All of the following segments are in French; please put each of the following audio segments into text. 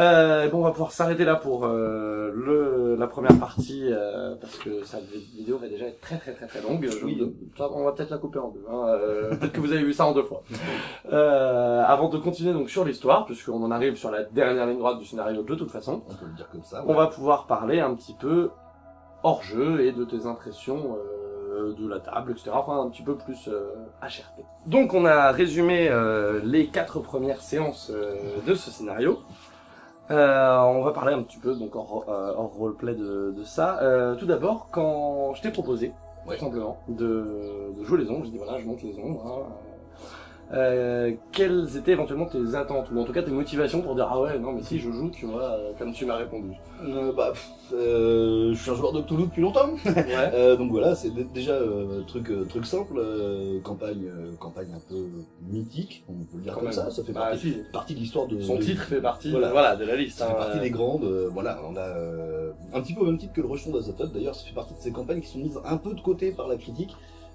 Euh, bon, on va pouvoir s'arrêter là pour euh, le, la première partie, euh, parce que cette vidéo va déjà être très très très très longue. Je- Oui. ça, on va peut-être la couper en deux. Hein. Euh, peut-être que vous avez vu ça en deux fois. Euh, avant de continuer donc sur l'histoire, puisqu'on en arrive sur la dernière ligne droite du scénario de toute façon, On peut le dire comme ça. on va pouvoir parler un petit peu hors jeu et de tes impressions euh, de la table, etc. Enfin, un petit peu plus euh, HRP. Donc, on a résumé euh, les quatre premières séances euh, de ce scénario. Euh, on va parler un petit peu donc hors, euh, hors roleplay de, de ça. Euh, tout d'abord, quand je t'ai proposé, Ouais. tout simplement, de, de jouer les ombres, je dis voilà, je monte les ombres. hein, euh, quelles étaient éventuellement tes attentes ou en tout cas tes motivations pour dire ah ouais non mais si je joue tu vois euh, comme tu m'as répondu Euh, bah, euh, je suis un joueur de Cthulhu depuis longtemps. ouais Euh, donc voilà, c'est dé- déjà euh, truc truc simple, euh, campagne euh, campagne un peu mythique, on peut le dire Quand comme même. ça. Ça fait Bah, partie, si. partie de l'histoire de Son de- titre fait partie voilà. Voilà. de la liste. Ça fait hein, partie des grandes. euh, voilà, on a euh, un petit peu au même titre que le Rejeton d'Azathoth. D'ailleurs, ça fait partie de ces campagnes qui sont mises un peu de côté par la critique.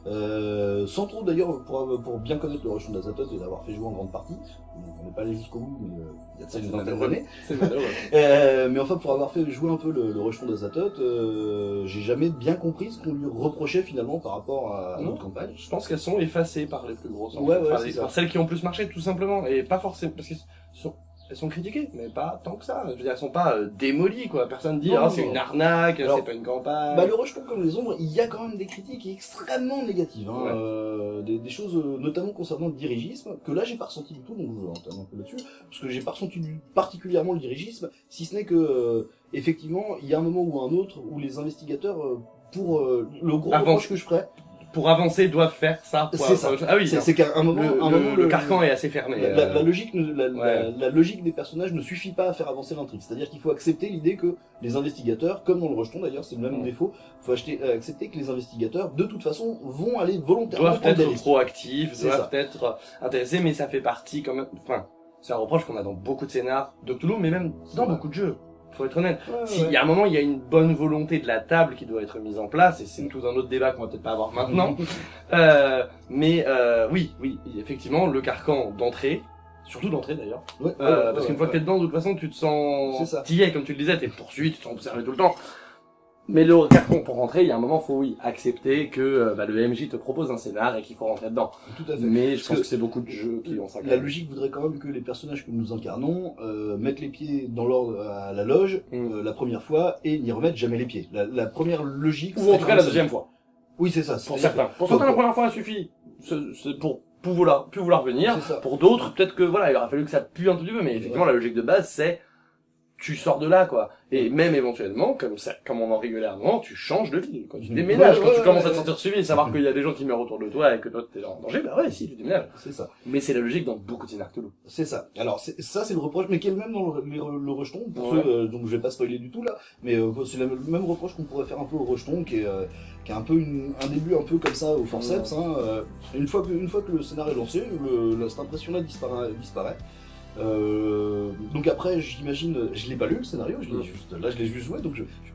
Euh, sans trop d'ailleurs pour, pour bien connaître le Rejeton d'Azathoth et l'avoir fait jouer en grande partie. Donc, on n'est pas allé jusqu'au bout, mais euh, il y a de ça une vingtaine d'années. Mais enfin, pour avoir fait jouer un peu le, le Rejeton d'Azathoth, euh, j'ai jamais bien compris ce qu'on lui reprochait finalement par rapport à, à notre campagne. Je pense qu'elles sont effacées par les plus grosses. en Ouais, ouais, Enfin, par celles qui ont plus marché, tout simplement. Et pas forcément. Parce qu'elles sont, elles sont critiquées, mais pas tant que ça. Je veux dire, elles sont pas euh, démolies, quoi. Personne dit, ah, c'est une arnaque, c'est pas une campagne. Bah, le rejeton comme les ombres, il y a quand même des critiques extrêmement négatives, hein, Ouais. euh, des, des choses euh, notamment concernant le dirigisme, que là j'ai pas ressenti du tout, donc je vais entamer un peu là-dessus, parce que j'ai pas ressenti du- particulièrement le dirigisme, si ce n'est que euh, effectivement il y a un moment ou un autre où les investigateurs, euh, pour euh, le gros reproche que je ferais, Pour avancer, doivent faire ça. C'est ça. Ah oui, c'est qu'à un moment, le, un le- moment le carcan est assez fermé. la, la- euh. la logique, la, la- Ouais. la logique des personnages ne suffit pas à faire avancer l'intrigue. C'est-à-dire qu'il faut accepter l'idée que les investigateurs, comme dans le rejeton d'ailleurs, c'est le même Mm. défaut, faut acheter, euh, accepter que les investigateurs, de toute façon, vont aller volontairement doivent être proactifs, doivent être intéressés, mais ça fait partie quand même. Enfin, c'est un reproche qu'on a dans beaucoup de scénars de Cthulhu, mais même dans Ouais. beaucoup de jeux. Faut être honnête. Ouais, S'il ouais. y a un moment, il y a une bonne volonté de la table qui doit être mise en place, et c'est tout un autre débat qu'on va peut-être pas avoir maintenant. Euh, mais euh, oui, oui, effectivement, le carcan d'entrée, surtout d'entrée d'ailleurs, Ouais, euh, ouais, parce qu'une fois que t'es dedans, de toute façon, tu te sens es, comme tu le disais, t'es poursuivi, tu te sens observé tout le temps. Mais le carton pour rentrer, il y a un moment, faut oui accepter que euh, bah, le MJ te propose un scénar et qu'il faut rentrer dedans. Tout à fait. Mais je pense que que c'est beaucoup de jeux qui ont ça. La logique voudrait quand même que les personnages que nous incarnons euh, mettent les pieds dans l'ordre à la loge Mm. euh, la première fois et n'y remettent jamais les pieds. La, la première logique. Ou en tout cas la deuxième fois. Oui, c'est ça. Pour certains. Pour certains, la première fois, suffit. C'est pour plus vouloir, plus vouloir venir. Pour d'autres, peut-être que voilà, il aurait fallu que ça pue un tout petit peu, mais effectivement, la logique de base, c'est tu sors de là, quoi. Et même éventuellement, comme ça, comme on en avant, tu changes de ville. Quand tu Mhm. déménages, Ouais, quand ouais, tu commences ouais, à te sentir suivi et savoir qu'il y a des gens qui meurent autour de toi et que toi t'es en danger, bah ouais, si, tu déménages. C'est ça. Mais c'est la logique dans beaucoup de scénarios. C'est ça. Alors c'est- ça c'est le reproche, mais qui est le même dans le, le, le rejeton. Pour ceux, euh, donc je vais pas spoiler du tout là, mais euh, c'est le même reproche qu'on pourrait faire un peu au rejeton, qui est, euh, qui est un peu une- un début un peu comme ça au forceps. Hein, euh, une fois que une fois que le scénario est lancé, le, cette impression là disparaît. disparaît. Euh, donc après, j'imagine, je l'ai pas lu le scénario, je l'ai Ouais. juste, là je l'ai juste joué, donc je, je suis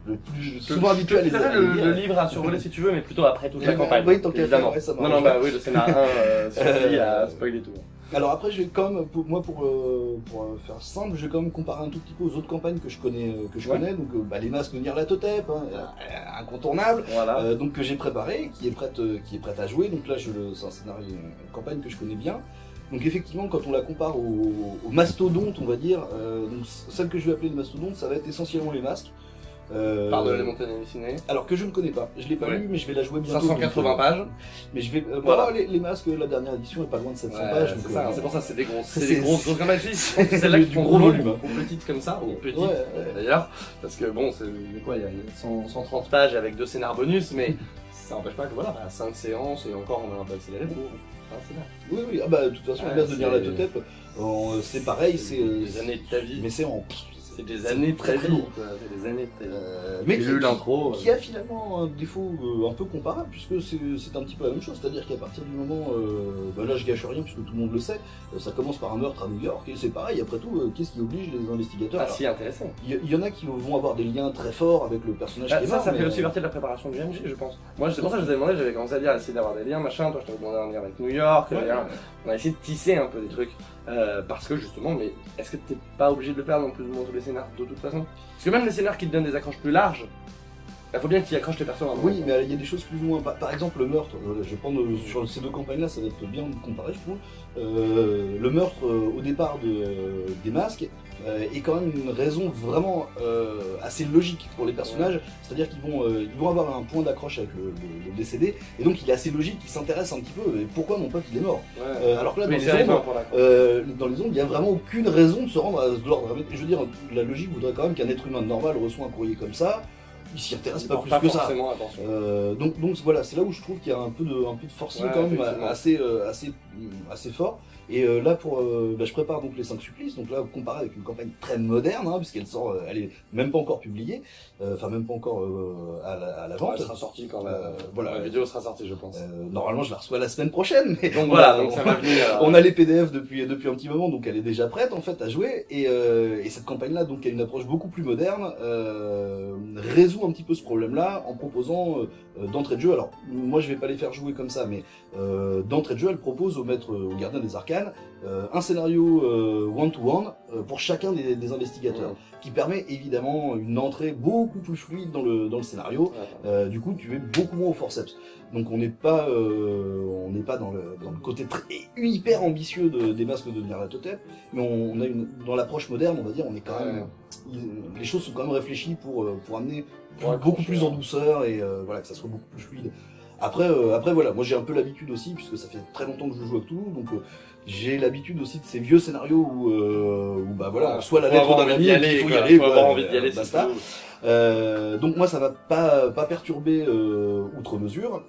plus Je souvent habitué à les, je les le, lire. le livre à survoler si tu veux, mais plutôt après toute la campagne. oui, tant évidemment. ouais, non, non, bah oui, le scénar 1 euh, suffit à spoiler tout. Alors après, je vais quand même, pour, moi, pour, euh, pour euh, faire simple, je vais quand même comparer un tout petit peu aux autres campagnes que je connais, euh, que je Ouais. connais. Donc, euh, bah, les masques de Nyarlathotep, hein, euh, incontournable, Voilà. euh, donc que j'ai préparé, qui est prête, euh, qui est prête à jouer. Donc là, je le, c'est un scénario, une campagne que je connais bien. Donc effectivement, quand on la compare aux, aux mastodontes, on va dire, euh, donc celle que je vais appeler les mastodontes, ça va être essentiellement les masques. Euh, Par de les montagnes hallucinées. alors que je ne connais pas, je l'ai pas Ouais. lu, mais je vais la jouer bientôt. 580 donc, euh, pages. Mais je vais, euh, Voilà. les, les masques, la dernière édition est pas loin de 700 Ouais, pages. c'est donc, ça, euh, c'est pour ça, c'est des grosses, c'est des grosses, grosses campagnes. Je pense que C'est là Du qui font gros volume, hein. ou petites comme ça, ou petites Ouais, d'ailleurs, parce que bon, c'est quoi, il y a 100 130 pages avec deux scénars bonus, mais ça n'empêche pas que voilà, bah, 5 séances et encore on a un peu accéléré pour. Ah, c'est bien. Oui, oui, ah bah, de toute façon, Ouais, les masques de c'est- Nyarlathotep, euh, c'est pareil, c'est. euh, Des années de ta vie. Mais c'est en. C'est des années très, très très. C'est des années vie. Euh, Mais mais j'ai eu l'intro. qui a finalement un défaut euh, un peu comparable puisque c'est c'est un petit peu la même chose, c'est-à-dire qu'à partir du moment, euh, bah là je gâche rien puisque tout le monde le sait, euh, ça commence par un meurtre à New York et c'est pareil, après tout, euh, qu'est-ce qui oblige les investigateurs? Ah si, intéressant. Il y, en a qui vont avoir des liens très forts avec le personnage Bah, qui est ça, mort, ça mais, fait aussi euh, partie de la préparation du MJ, je pense. Moi, c'est pour ça que je vous ai demandé, j'avais commencé à dire, essayer d'avoir des liens, machin. Toi, je t'avais demandé un lien avec New York. ouais, On a essayé de tisser un peu des trucs. Euh, parce que justement, mais est-ce que t'es pas obligé de le faire dans plus ou moins tous les scénars, de toute façon? Parce que même les scénars qui te donnent des accroches plus larges, il faut bien que tu y accroches tes persos. à un moment. Oui, mais il y a des choses plus ou moins. Par, exemple, le meurtre, euh, je vais prendre euh, sur ces deux campagnes-là, ça va être bien comparé, je trouve. Euh, le meurtre euh, au départ de, euh, des masques est quand même une raison vraiment assez logique pour les personnages. C'est-à-dire qu'ils vont, ils vont avoir un point d'accroche avec le, le- le décédé, et donc il est assez logique qu'ils s'intéressent un petit peu. Pourquoi mon pote il est mort Ouais. Alors que là, dans, les ombres, dans les ombres, il n'y a vraiment aucune raison de se rendre à ce l'ordre. Je veux dire, la logique voudrait quand même qu'un être humain normal reçoit un courrier comme ça. Il s'y intéresse pas plus que ça. Euh, donc, donc voilà, c'est là où je trouve qu'il y a un peu de, un peu de forcing Ouais, quand même assez, euh, assez, assez fort. Et euh, là, pour, euh, bah, je prépare donc les 5 supplices. Donc là, comparé avec une campagne très moderne, hein, puisqu'elle sort, euh, elle est même pas encore publiée, euh, enfin même pas encore euh, à, la, à la vente. elle sera sortie quand. Euh, voilà. La vidéo sera sortie, je pense. Euh, normalement, je la reçois la semaine prochaine. Mais donc on voilà, donc on- ça a les PDF depuis, depuis un petit moment, donc elle est déjà prête en fait à jouer. Et, euh, et cette campagne-là, donc, a une approche beaucoup plus moderne, euh, résout un petit peu ce problème-là en proposant euh, d'entrée de jeu. Alors, moi, je vais pas les faire jouer comme ça, mais euh, d'entrée de jeu, elle propose au maître, au gardien des euh, un scénario euh, one-to-one euh, pour chacun des, des investigateurs, Ouais. qui permet évidemment une entrée beaucoup plus fluide dans le, dans le scénario. Ouais. Du coup, tu es beaucoup moins au forceps. Donc on n'est pas, on n'est pas dans le, dans le côté très, hyper ambitieux de- des masques de Nyarlathotep, mais on, on a une, dans l'approche moderne, on va dire, on est quand même, les choses sont quand même réfléchies pour, pour amener plus- beaucoup plus en douceur et voilà que ça soit beaucoup plus fluide. Après, euh, après voilà, moi j'ai un peu l'habitude aussi puisque ça fait très longtemps que je joue à Cthulhu, donc euh, j'ai l'habitude aussi de ces vieux scénarios où, euh, où bah voilà, on soit la lettre d'un ami, il faut y aller, Faut avoir envie d'y aller, basta. Euh, donc moi ça va pas pas perturber euh, outre mesure.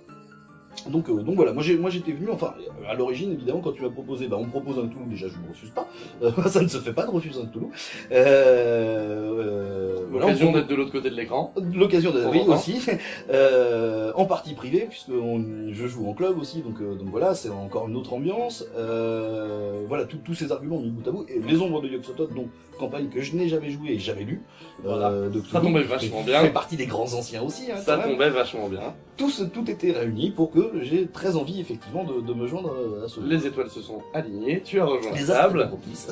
Donc, euh, donc voilà, moi j'étais venu, enfin à l'origine évidemment quand tu m'as proposé, bah on me propose un Cthulhu, déjà je ne refuse pas, Euh, ça ne se fait pas de refuser un Cthulhu. Euh, voilà, L'occasion on- d'être de l'autre côté de l'écran. L'occasion d'être oui, longtemps. aussi, en partie privée, puisque on- je joue en club aussi, donc, donc voilà, c'est encore une autre ambiance. Voilà, tous ces arguments mis bout à bout. Et Les Ombres de Yog-Sothoth, donc campagne que je n'ai jamais joué et jamais lu. Voilà. de Ça tombait vachement bien. fais partie des grands anciens aussi, hein, Ça tombait vachement bien. Tout était réuni pour que j'ai très envie effectivement de, de me joindre à ce Les étoiles se sont alignées, tu as rejoint Les la astres table.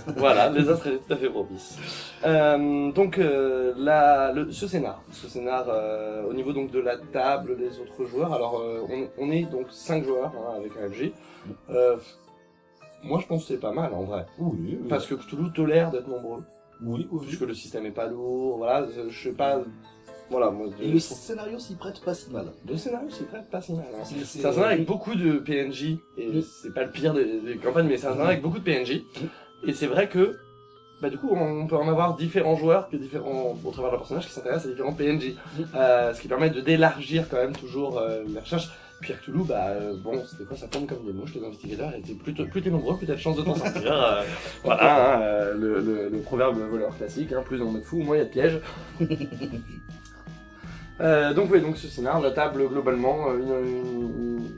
voilà, les astres étaient tout à fait propices. Euh, donc, euh, la, le, ce scénar, ce scénar, euh, au niveau donc de la table, des autres joueurs. Alors, euh, on, on est donc 5 joueurs hein, avec un. Euh, moi, je pense que c'est pas mal en vrai, Oui, oui, parce que Cthulhu tolère d'être nombreux, oui, oui. puisque le système est pas lourd. Voilà, je sais pas. Voilà, moi, Et le scénario s'y prête pas si mal. le scénario, c'est prêt pas si mal. hein. C'est un scénario avec beaucoup de PNJ, et c'est pas le pire des, des campagnes, mais c'est un scénario avec beaucoup de PNJ. Et c'est vrai que, bah du coup, on peut en avoir différents joueurs, que différents, au travers de leur personnage, qui s'intéressent à différents PNJ. Euh, ce qui permet de d'élargir quand même toujours euh, les recherches. Puis à Cthulhu, bah euh, bon, c'était quoi, ça tombe comme des mouches, les investigateurs étaient plutôt, plus t'es nombreux, plus t'as de chances de t'en sortir. Euh, voilà, hein, euh, le, le, le proverbe voleur classique, hein, plus on est de fous, moins il y a de pièges. Euh, donc oui, donc ce scénar, la table globalement, euh, une- une-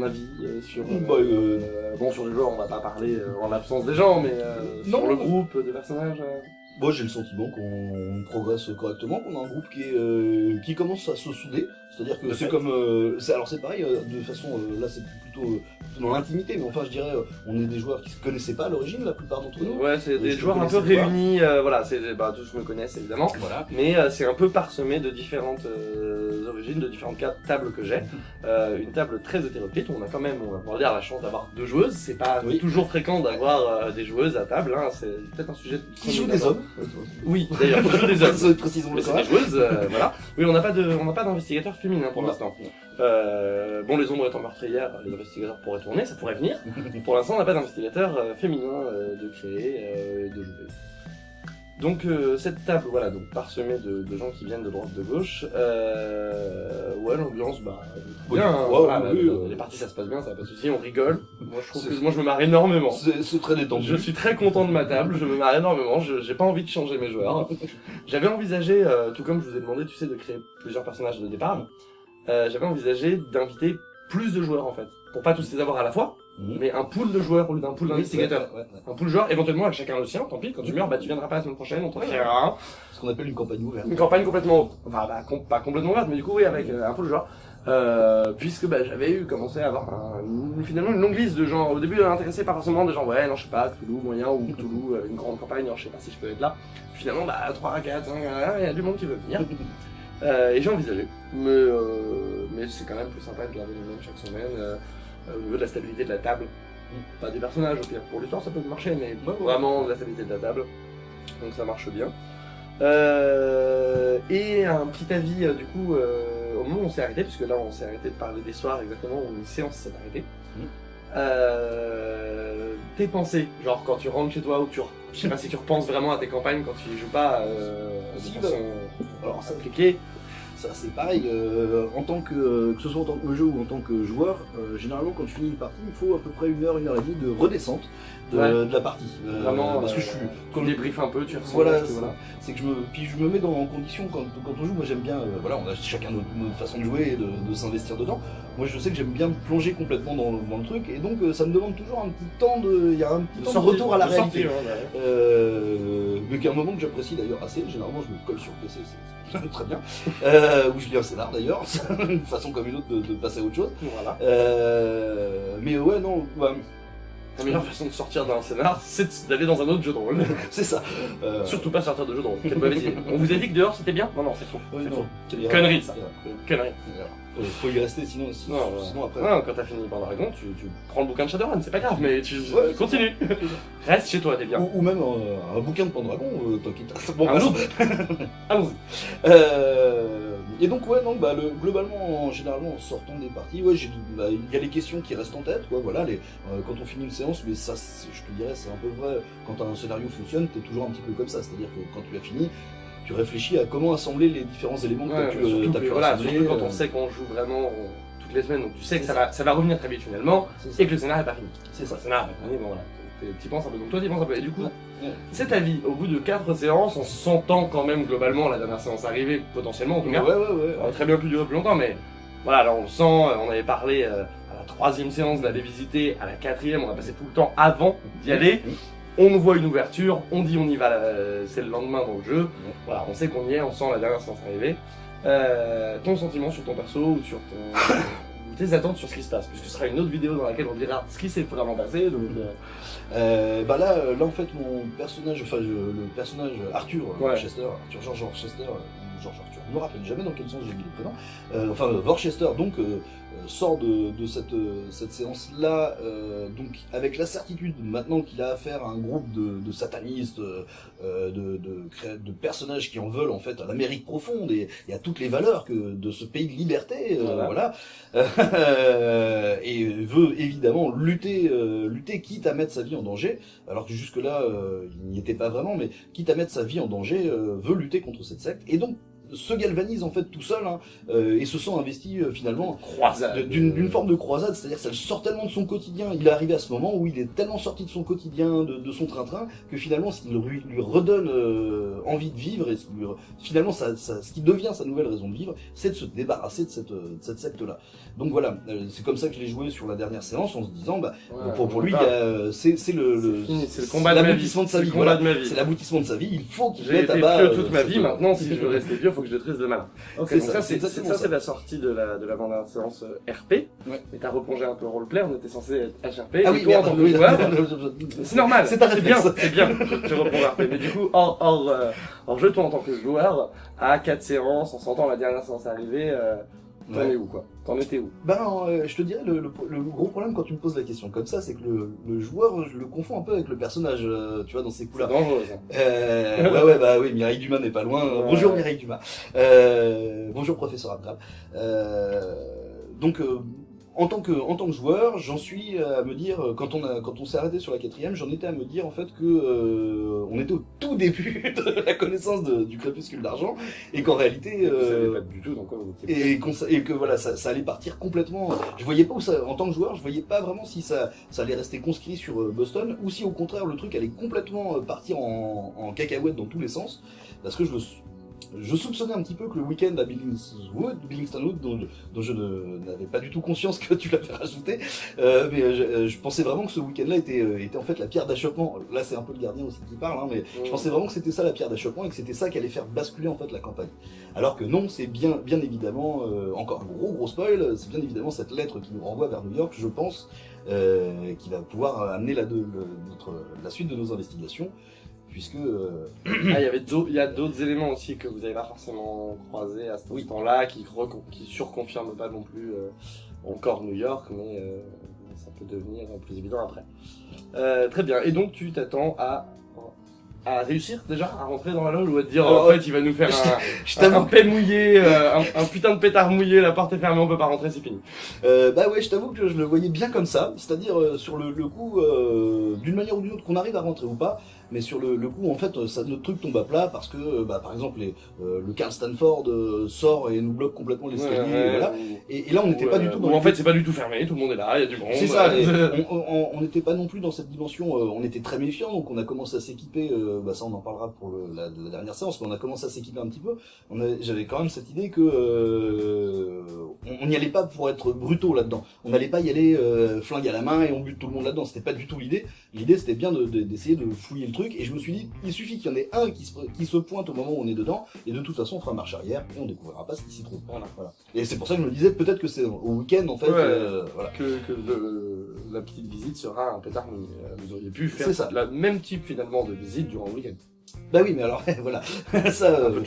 un avis euh, sur euh, Bah, euh, euh, bon sur le joueur, on va pas parler euh, en l'absence des gens, mais euh, Non, sur le groupe des personnages. Moi, j'ai le sentiment qu'on progresse correctement, qu'on a un groupe qui, est, euh, qui commence à se souder. C'est-à-dire que c'est comme. euh, c'est- alors, c'est pareil, euh, de façon. euh, là, c'est plutôt, euh, plutôt dans l'intimité, mais enfin, je dirais, euh, on est des joueurs qui se connaissaient pas à l'origine, la plupart d'entre nous. Ouais, c'est des joueurs un peu réunis, euh, voilà, c'est bah, tous me connaissent évidemment, Voilà. mais euh, c'est un peu parsemé de différentes euh, origines, de différentes tables que j'ai. Euh, une table très hétéroclite, on a quand même, on va pouvoir dire, la chance d'avoir deux joueuses. C'est pas Oui. toujours fréquent d'avoir euh, des joueuses à table, hein. c'est peut-être un sujet. Qui joue des hommes Oui, d'ailleurs, des hommes. Précisons-le quand même. joueuses, euh, voilà. Oui, on n'a pas de, on n'a pas d'investigateur féminin pour l'instant. Euh, bon, les ombres étant meurtrières, les investigateurs pourraient tourner, ça pourrait venir. Pour l'instant, on n'a pas d'investigateur euh, féminin euh, de créer, euh, de jouer. Donc euh, cette table, voilà, donc parsemée de, de gens qui viennent de droite, de gauche. Euh, ouais, l'ambiance, bah, bien. hein, Ouais, voilà, oui, la- euh. les parties, ça se passe bien, ça n'a pas de souci, on rigole. Moi, je trouve que moi, je me marre énormément. C'est c'est très détendu. Je suis très content de ma table, je me marre énormément, je j'ai pas envie de changer mes joueurs. J'avais envisagé, euh, tout comme je vous ai demandé, tu sais, de créer plusieurs personnages de départ, euh, j'avais envisagé d'inviter plus de joueurs en fait, pour pas tous les avoir à la fois, Mhm. mais un pool de joueurs au lieu d'un pool d'investigateurs. Ouais, ouais, ouais. Un pool de joueurs, éventuellement avec chacun le sien, tant pis, quand tu meurs, bah tu viendras pas la semaine prochaine, on t'en fera un. Ce qu'on appelle une campagne ouverte. Une campagne complètement, enfin bah, com- pas complètement ouverte, mais du coup oui, avec euh, un pool de joueurs. Euh, puisque bah, j'avais eu commencé à avoir un- finalement une longue liste de gens au début intéressés pas forcément des gens ouais non je sais pas Cthulhu moyen ou Cthulhu euh, une grande campagne alors je sais pas si je peux être là finalement bah 3, 4, 5, il y a du monde qui veut venir Euh, et j'ai envisagé mais, euh, mais c'est quand même plus sympa de garder les mêmes chaque semaine euh, au niveau de la stabilité de la table. Pas des personnages au pire. Pour l'histoire ça peut marcher mais vraiment de la stabilité de la table. Donc ça marche bien. Euh, et un petit avis euh, du coup euh, au moment où on s'est arrêté, puisque là on s'est arrêté de parler des soirs exactement où une séance s'est arrêtée. Mhm. Euh, tes pensées, genre quand tu rentres chez toi ou tu, je sais pas si tu repenses vraiment à tes campagnes quand tu y joues pas euh, de façon Alors, ça, appliquée. Ça c'est pareil, euh, en tant que, que ce soit en tant que jeu ou en tant que joueur, euh, généralement quand tu finis une partie, il faut à peu près une heure, une heure et demie de redescente de, Ouais. de la partie. Euh, Vraiment, parce que euh, je suis, débriefes un peu, tu ressens. voilà, c'est que je me, puis je me mets dans en condition quand, quand on joue. Moi j'aime bien, euh, voilà, on a chacun notre, notre façon de jouer et de, de s'investir dedans. Moi je sais que j'aime bien me plonger complètement dans, dans le truc et donc euh, ça me demande toujours un petit temps de, il y a un petit De temps de retour à la réalité. Euh, mais qu'à un moment que j'apprécie d'ailleurs assez, généralement je me colle sur le PC, c'est très bien. Euh, ou je lis un scénar d'ailleurs, une façon comme une autre de, de passer à autre chose. Voilà. Euh, mais ouais, non, La meilleure façon de sortir d'un scénar, c'est d'aller dans un autre jeu de rôle. c'est ça. Euh, Surtout pas sortir de jeu de rôle. Quelle mauvaise idée. On vous a dit que dehors c'était bien? Non, non, c'est faux. ouais, faux. Connerie, ça. Connerie. Faut, faut y rester, sinon, sinon, Non, sinon après. Non, quand t'as fini par Dragon, tu, tu prends le bouquin de Shadowrun, c'est pas grave, mais tu Ouais, continue. Reste chez toi, t'es bien. Ou, ou même euh, un bouquin de Pendragon, euh, tant qu'il t'a- Bon, bah, allons-y. Allons-y. Euh, et donc ouais non bah le, globalement en, généralement en sortant des parties ouais bah, il y a les questions qui restent en tête quoi voilà les euh, quand on finit une séance mais ça je te dirais c'est un peu vrai. Quand un scénario fonctionne t'es toujours un petit peu comme ça. C'est à dire que quand tu l'as fini tu réfléchis à comment assembler les différents éléments que Ouais, t'as pu, euh, pu voilà, surtout quand euh, on sait qu'on joue vraiment toutes les semaines, donc tu sais que ça va, ça va revenir très vite finalement, ça, et que le scénar est pas fini. c'est ça. Le scénar est pas fini, bon voilà. Tu penses un peu, donc toi tu penses un peu. Et du coup, Ouais, ouais. cet avis, au bout de 4 séances, en sentant quand même globalement la dernière séance arriver, potentiellement en tout ouais cas, ouais ouais, Ça aurait très bien pu durer plus longtemps, mais voilà, là on le sent, on avait parlé euh, à la troisième séance d'aller visiter, à la quatrième, on a passé tout le temps avant d'y aller. On nous voit une ouverture, on dit on y va, euh, c'est le lendemain dans le jeu. Voilà, on sait qu'on y est, on sent la dernière séance arriver. Euh, ton sentiment sur ton perso ou sur ton, attentes sur ce qui se passe, puisque ce sera une autre vidéo dans laquelle on dira ce qui s'est vraiment passé. Donc, euh, Euh, bah là, euh, là en fait mon personnage, enfin le personnage Arthur euh, Ouais. Worcester, Arthur George Worcester, George Arthur, je me rappelle jamais dans quel sens j'ai mis le prénom, euh, enfin Worcester donc sort de, de cette, euh, cette séance là, donc avec la certitude maintenant qu'il a affaire à un groupe de, de satanistes, euh, euh, de, de, de personnages qui en veulent en fait à l'Amérique profonde et, et à toutes les valeurs que de ce pays de liberté, euh, Voilà. voilà, Euh, et veut évidemment lutter, euh, lutter quitte à mettre sa vie en danger, alors que jusque là il n'y était pas vraiment, mais quitte à mettre sa vie en danger, euh, veut lutter contre cette secte et donc se galvanise en fait tout seul hein, euh, et se sent investi euh, finalement d'une d'une forme de croisade, c'est-à-dire ça le sort tellement de son quotidien, il est arrivé à ce moment où il est tellement sorti de son quotidien, de, de son train-train, que finalement ce qui lui, lui redonne euh, envie de vivre, et ce qui lui- finalement ça, ça- ce qui devient sa nouvelle raison de vivre, c'est de se débarrasser de cette, de cette secte-là. Donc voilà, euh, c'est comme ça que je l'ai joué sur la dernière séance, en se disant, bah, Ouais, pour, pour lui, euh, c'est c'est le, le- fini, le combat de ma vie. l'aboutissement de sa C'est vie, le combat voilà. de ma vie. c'est l'aboutissement de sa vie, il faut qu'il mette à bas... vieux euh, toute ma cette- vie, maintenant si je veux rester vieux, faut que je détruise le mal. Ok, C'est donc ça, c'est ça, c'est la sortie de la de la séance euh, RP. Ouais. Mais t'as replongé un peu roleplay, on était censé être HRP. Ah et oui, toi, en tant que joueur, c'est normal. C'est bien, c'est bien. Je reprends RP. Mais du coup, hors hors euh, hors jeu, toi en tant que joueur, à 4 séances, en sentant la dernière séance arriver, euh, t'en Ouais. es où quoi T'en étais où Ben, euh, je te dirais, le, le- le gros problème quand tu me poses la question comme ça, c'est que le, le joueur, je le confonds un peu avec le personnage, euh, tu vois, dans ces C'est coups-là. dangereux ça. Euh, ouais, ouais, bah oui, Mireille Dumas n'est pas loin. Ouais. Bonjour Mireille Dumas. Euh, bonjour professeur Abdral. Euh, donc, euh, en tant que en tant que joueur, j'en suis à me dire euh, quand on a quand on s'est arrêté sur la quatrième, j'en étais à me dire en fait que euh, on était au tout début de la connaissance de- du crépuscule d'argent et qu'en réalité Vous savez euh, pas du tout dans quoi vous étiez. et, que voilà ça, ça allait partir complètement. Je voyais pas où ça en tant que joueur, je voyais pas vraiment si ça ça allait rester conscrit sur euh, Boston ou si au contraire le truc allait complètement partir en, en cacahuète dans tous les sens parce que je me je soupçonnais un petit peu que le week-end à Billingswood, Billingston Wood, dont, dont je n'avais pas du tout conscience que tu l'avais rajouté, euh, mais euh, je, euh, je pensais vraiment que ce week-end-là était, euh, était en fait la pierre d'achoppement. Là, c'est un peu le gardien aussi qui parle, hein, mais je pensais vraiment que c'était ça la pierre d'achoppement et que c'était ça qui allait faire basculer en fait la campagne. Alors que non, c'est bien, bien évidemment, euh, encore un gros gros spoil, c'est bien évidemment cette lettre qui nous renvoie vers New York, je pense, euh, qui va pouvoir amener la, de, le- notre, la suite de nos investigations, puisque euh, Ah, il y avait d'autres, a d'autres éléments aussi que vous n'avez pas forcément croisés à ce temps-là, qui, surconfirment pas non plus euh, encore New York, mais euh, ça peut devenir plus évident après. Très bien. Et donc tu t'attends à à réussir déjà à rentrer dans la loge ou à te dire en fait il va nous faire un, je un, un mouillé, euh, un, un putain de pétard mouillé, la porte est fermée, on peut pas rentrer, c'est fini. Euh, bah ouais, je t'avoue que je le voyais bien comme ça, c'est-à-dire euh, sur le, le coup, d'une manière ou d'une autre, qu'on arrive à rentrer ou pas, mais sur le, le coup, en fait, ça, notre truc tombe à plat parce que, euh, bah, par exemple, les, euh, le Carl Stanford euh, sort et nous bloque complètement l'escalier, et voilà. Et, et là, on n'était pas du tout dans en fait c'est pas du tout fermé, tout le monde est là, il y a du monde. C'est ça, et on- n'était pas non plus dans cette dimension, euh, on était très méfiants, donc on a commencé à s'équiper, euh, bah ça on en parlera pour le- la, la dernière séance, mais on a commencé à s'équiper un petit peu. J'avais quand même cette idée que euh, on n'y allait pas pour être brutaux là-dedans. On n'allait pas y aller euh, flingue à la main et on bute tout le monde là-dedans. C'était pas du tout l'idée. L'idée c'était bien de- de- d'essayer de, fouiller le truc, et je me suis dit, il suffit qu'il y en ait un qui se, qui se pointe au moment où on est dedans, et de toute façon on fera marche arrière et on découvrira pas ce qui s'y trouve. Voilà. Voilà. Et c'est pour ça que je me disais peut-être que c'est au week-end en fait. Ouais. euh, voilà. que, que le- la petite visite sera un pétard mouillé. Euh, Vous auriez pu faire C'est ça. le même type finalement de visite durant le week-end. Bah oui, mais alors voilà, ça. Euh, peu de.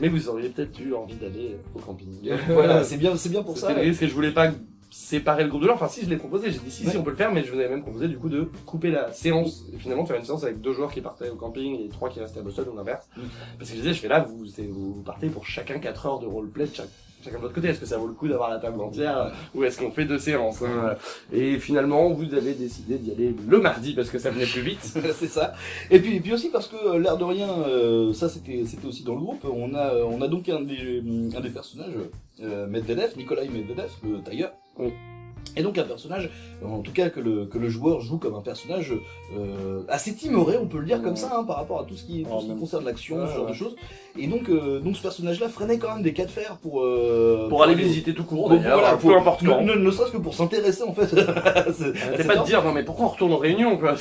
Mais vous auriez peut-être eu envie d'aller au camping. voilà, c'est bien, c'est bien pour ça. Risque et je voulais pas séparer le groupe de gens. Enfin, si je l'ai proposé, j'ai dit si, si, on peut le faire, mais je vous avais même proposé du coup de couper la séance et finalement faire une séance avec deux joueurs qui partaient au camping et trois qui restaient à Boston ou l'inverse. Mm. Parce que je disais, je fais là, vous, vous partez pour chacun 4 heures de roleplay de chaque- chacun de votre côté. Est-ce que ça vaut le coup d'avoir la table entière ou est-ce qu'on fait deux séances hein Et finalement, vous avez décidé d'y aller le mardi parce que ça venait plus vite. c'est ça. Et puis, et puis aussi parce que euh, l'air de rien, euh, ça c'était, c'était aussi dans le groupe. On a, on a donc un des, un des personnages, euh, Medvedev, Nikolai Medvedev, le tailleur. Oui. Et donc un personnage, en tout cas que le, que le joueur joue comme un personnage euh, assez timoré, on peut le dire comme ça, hein, par rapport à tout ce qui, tout ce qui concerne l'action, Ouais, ce genre ouais. de choses. Et donc, euh, donc ce personnage-là freinait quand même des cas de fer pour euh, Pour aller visiter tout court d'ailleurs, voilà, peu importe ne, ne, ne serait-ce que pour s'intéresser en fait. C'est- pas de dire non mais pourquoi on retourne en réunion quoi,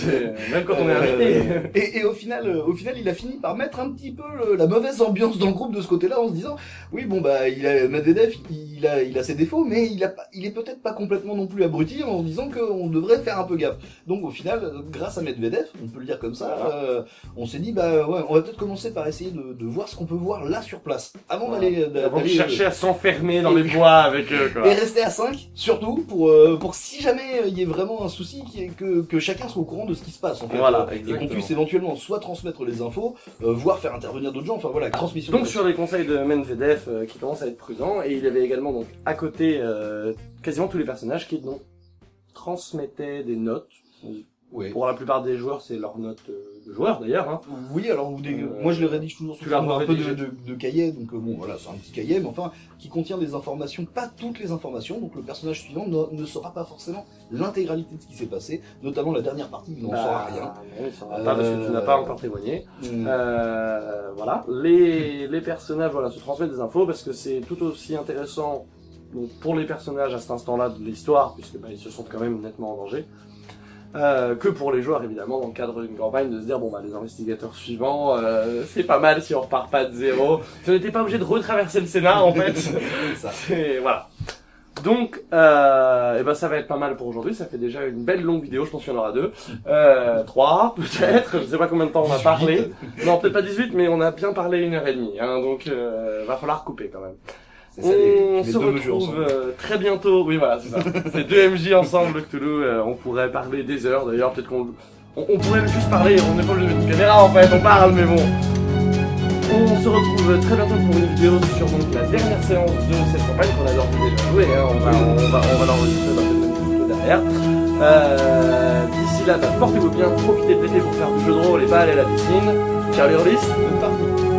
même quand on est Euh, arrêté. et, et au final, euh, au final, il a fini par mettre un petit peu le- la mauvaise ambiance dans le groupe de ce côté-là, en se disant, oui, bon bah, il a Medvedev, il a, il a ses défauts, mais il a, il est peut-être pas complètement non plus abruti, en disant qu'on devrait faire un peu gaffe. Donc au final, euh, grâce à Medvedev, on peut le dire comme ça, Voilà. euh, on s'est dit, bah ouais, on va peut-être commencer par essayer de, de voir ce qu'on peut voir là sur place, avant Voilà. d'aller, d'a- Avant de chercher à s'enfermer dans les bois avec eux quoi. et rester à 5, surtout, pour, euh, pour si jamais euh, il y ait vraiment un souci, ait- que, que chacun soit au courant de ce qui se passe, en fait. Voilà, Euh, et qu'on exactement. puisse éventuellement soit transmettre les infos, euh, voire faire intervenir d'autres gens, enfin voilà, transmission. Donc sur les conseils de Medvedev euh, qui commence à être prudent et il avait également donc à côté euh, quasiment tous les personnages qui donc transmettaient des notes. Ouais. Pour la plupart des joueurs, c'est leurs notes euh, de joueurs d'ailleurs. Hein. Oui, alors des- Euh, moi je les rédige toujours sous forme un peu de, de, de cahier, donc euh, bon voilà, c'est un petit cahier, mais enfin qui contient des informations, pas toutes les informations, donc le personnage suivant ne, ne saura pas forcément l'intégralité de ce qui s'est passé, notamment la dernière partie, il n'en saura rien. Bah, non, il saura pas parce que tu n'as pas encore témoigné. Euh, voilà. Les, les personnages voilà, se transmettent des infos parce que c'est tout aussi intéressant donc, pour les personnages à cet instant-là de l'histoire, puisque bah, ils se sentent quand même nettement en danger, euh, que pour les joueurs évidemment dans le cadre d'une campagne de se dire bon bah les investigateurs suivants euh, c'est pas mal si on repart pas de zéro si on n'était pas obligé de retraverser le scénar en fait ça. voilà. Donc, euh, et ben ça va être pas mal pour aujourd'hui. Ça fait déjà une belle longue vidéo. Je pense qu'il y en aura deux, euh, trois peut-être. Je sais pas combien de temps on a parlé. Non, peut-être pas 18, mais on a bien parlé une heure et demie. Hein, donc, euh, va falloir couper quand même. Ça, les, On les se retrouve euh, très bientôt. Oui, voilà, c'est ça. c'est deux MJ ensemble, le Cthulhu. euh, on pourrait parler des heures. D'ailleurs, peut-être qu'on on, on pourrait juste parler. On n'est pas obligé de mettre une caméra en fait. On parle, mais bon. On se retrouve très bientôt pour une vidéo sur donc, la dernière séance de cette campagne qu'on a d'ores et déjà joué. Hein. On va, on va, on va l'enregistrer dans le derrière. Euh, D'ici là, bah, portez-vous bien, profitez de l'été pour faire du jeu de rôle et pas aller à la piscine. Les rôlistes, bonne partie